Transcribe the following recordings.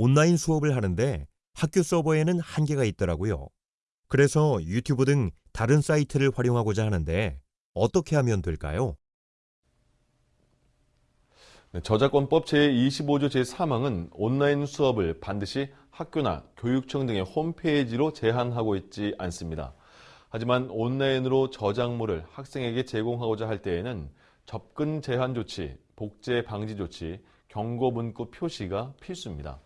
온라인 수업을 하는데 학교 서버에는 한계가 있더라고요. 그래서 유튜브 등 다른 사이트를 활용하고자 하는데 어떻게 하면 될까요? 네, 저작권법 제25조 제3항은 온라인 수업을 반드시 학교나 교육청 등의 홈페이지로 제한하고 있지 않습니다. 하지만 온라인으로 저작물을 학생에게 제공하고자 할 때에는 접근 제한 조치, 복제 방지 조치, 경고 문구 표시가 필수입니다.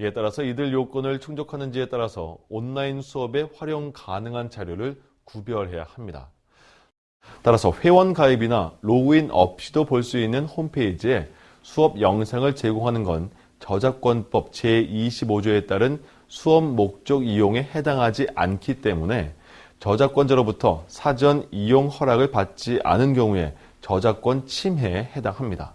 이에 따라서 이들 요건을 충족하는지에 따라서 온라인 수업에 활용 가능한 자료를 구별해야 합니다. 따라서 회원 가입이나 로그인 없이도 볼 수 있는 홈페이지에 수업 영상을 제공하는 건 저작권법 제25조에 따른 수업 목적 이용에 해당하지 않기 때문에 저작권자로부터 사전 이용 허락을 받지 않은 경우에 저작권 침해에 해당합니다.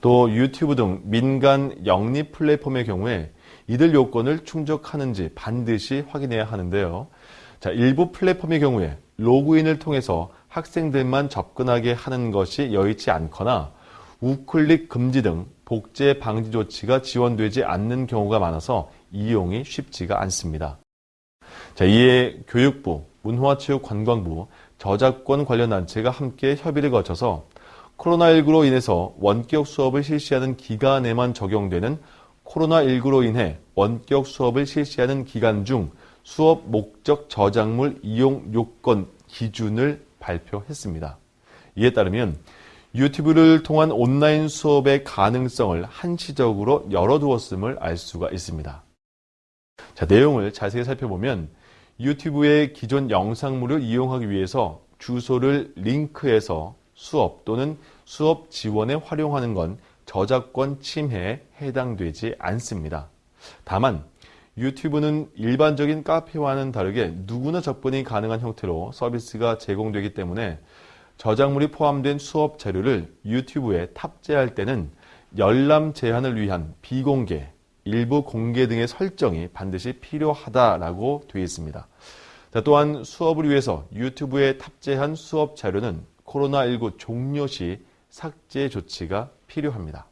또 유튜브 등 민간 영리 플랫폼의 경우에 이들 요건을 충족하는지 반드시 확인해야 하는데요. 자, 일부 플랫폼의 경우에 로그인을 통해서 학생들만 접근하게 하는 것이 여의치 않거나 우클릭 금지 등 복제 방지 조치가 지원되지 않는 경우가 많아서 이용이 쉽지가 않습니다. 자, 이에 교육부, 문화체육관광부, 저작권 관련 단체가 함께 협의를 거쳐서 코로나19로 인해서 원격 수업을 실시하는 기간에만 적용되는 코로나19로 인해 원격 수업을 실시하는 기간 중 수업 목적 저작물 이용 요건 기준을 발표했습니다. 이에 따르면 유튜브를 통한 온라인 수업의 가능성을 한시적으로 열어두었음을 알 수가 있습니다. 자, 내용을 자세히 살펴보면 유튜브의 기존 영상물을 이용하기 위해서 주소를 링크해서 수업 또는 수업 지원에 활용하는 건 저작권 침해에 해당되지 않습니다. 다만 유튜브는 일반적인 카페와는 다르게 누구나 접근이 가능한 형태로 서비스가 제공되기 때문에 저작물이 포함된 수업 자료를 유튜브에 탑재할 때는 열람 제한을 위한 비공개, 일부 공개 등의 설정이 반드시 필요하다라고 되어 있습니다. 자, 또한 수업을 위해서 유튜브에 탑재한 수업 자료는 코로나19 종료 시 삭제 조치가 필요합니다.